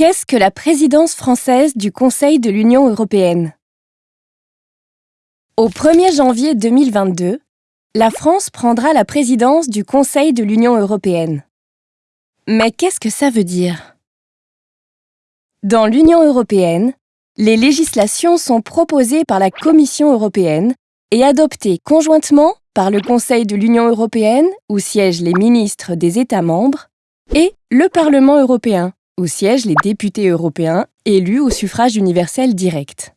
Qu'est-ce que la présidence française du Conseil de l'Union européenne? Au 1er janvier 2022, la France prendra la présidence du Conseil de l'Union européenne. Mais qu'est-ce que ça veut dire? Dans l'Union européenne, les législations sont proposées par la Commission européenne et adoptées conjointement par le Conseil de l'Union européenne, où siègent les ministres des États membres, et le Parlement européen, où siègent les députés européens élus au suffrage universel direct.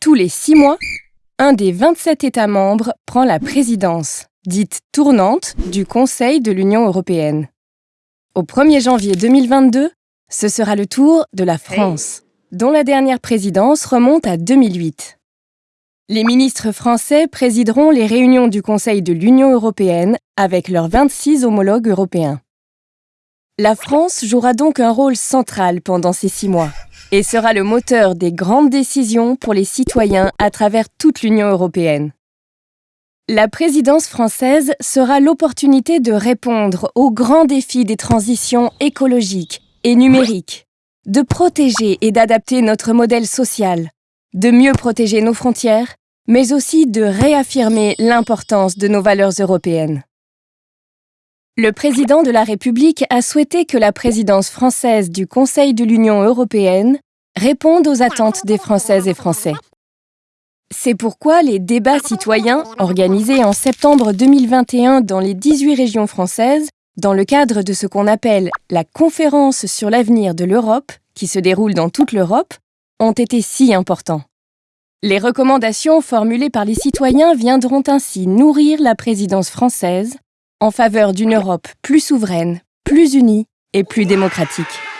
Tous les six mois, un des 27 États membres prend la présidence, dite tournante, du Conseil de l'Union européenne. Au 1er janvier 2022, ce sera le tour de la France, dont la dernière présidence remonte à 2008. Les ministres français présideront les réunions du Conseil de l'Union européenne avec leurs 26 homologues européens. La France jouera donc un rôle central pendant ces six mois et sera le moteur des grandes décisions pour les citoyens à travers toute l'Union européenne. La présidence française sera l'opportunité de répondre aux grands défis des transitions écologiques et numériques, de protéger et d'adapter notre modèle social, de mieux protéger nos frontières, mais aussi de réaffirmer l'importance de nos valeurs européennes. Le président de la République a souhaité que la présidence française du Conseil de l'Union européenne réponde aux attentes des Françaises et Français. C'est pourquoi les débats citoyens, organisés en septembre 2021 dans les 18 régions françaises, dans le cadre de ce qu'on appelle la Conférence sur l'avenir de l'Europe, qui se déroule dans toute l'Europe, ont été si importants. Les recommandations formulées par les citoyens viendront ainsi nourrir la présidence française en faveur d'une Europe plus souveraine, plus unie et plus démocratique.